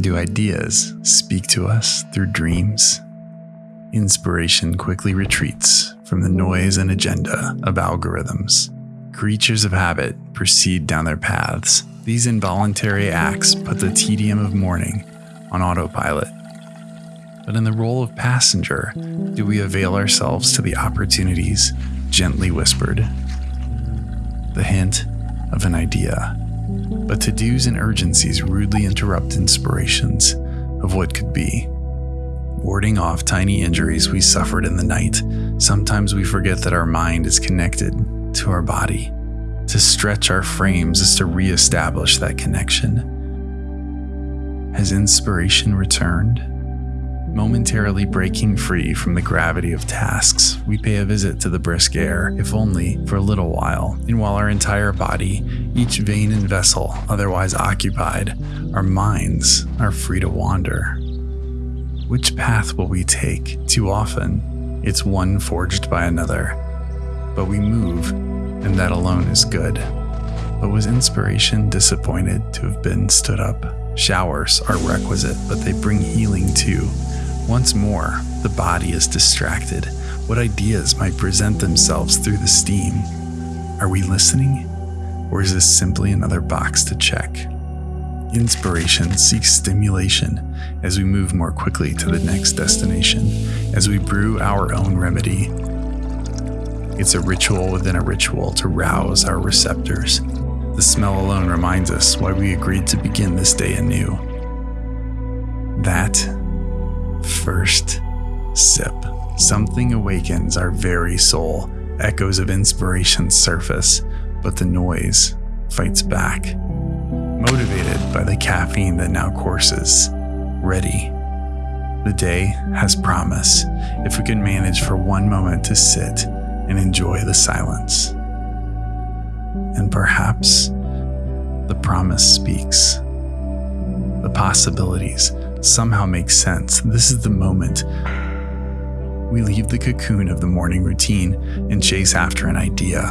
Do ideas speak to us through dreams? Inspiration quickly retreats from the noise and agenda of algorithms. Creatures of habit proceed down their paths. These involuntary acts put the tedium of morning on autopilot. But in the role of passenger, do we avail ourselves to the opportunities gently whispered? The hint of an idea. But to dos and urgencies rudely interrupt inspirations of what could be. Warding off tiny injuries we suffered in the night, sometimes we forget that our mind is connected to our body. To stretch our frames is to reestablish that connection. Has inspiration returned? Momentarily breaking free from the gravity of tasks, we pay a visit to the brisk air, if only for a little while. And while our entire body, each vein and vessel otherwise occupied, our minds are free to wander. Which path will we take? Too often, it's one forged by another. But we move, and that alone is good. But was inspiration disappointed to have been stood up? Showers are requisite, but they bring healing too. Once more, the body is distracted. What ideas might present themselves through the steam? Are we listening? Or is this simply another box to check? Inspiration seeks stimulation as we move more quickly to the next destination, as we brew our own remedy. It's a ritual within a ritual to rouse our receptors. The smell alone reminds us why we agreed to begin this day anew. That first sip. Something awakens our very soul. Echoes of inspiration surface, but the noise fights back motivated by the caffeine that now courses, ready. The day has promise if we can manage for one moment to sit and enjoy the silence. And perhaps the promise speaks. The possibilities somehow makes sense. This is the moment we leave the cocoon of the morning routine and chase after an idea.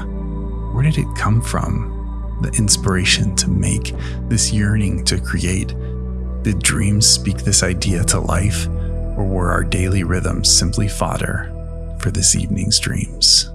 Where did it come from? the inspiration to make, this yearning to create? Did dreams speak this idea to life, or were our daily rhythms simply fodder for this evening's dreams?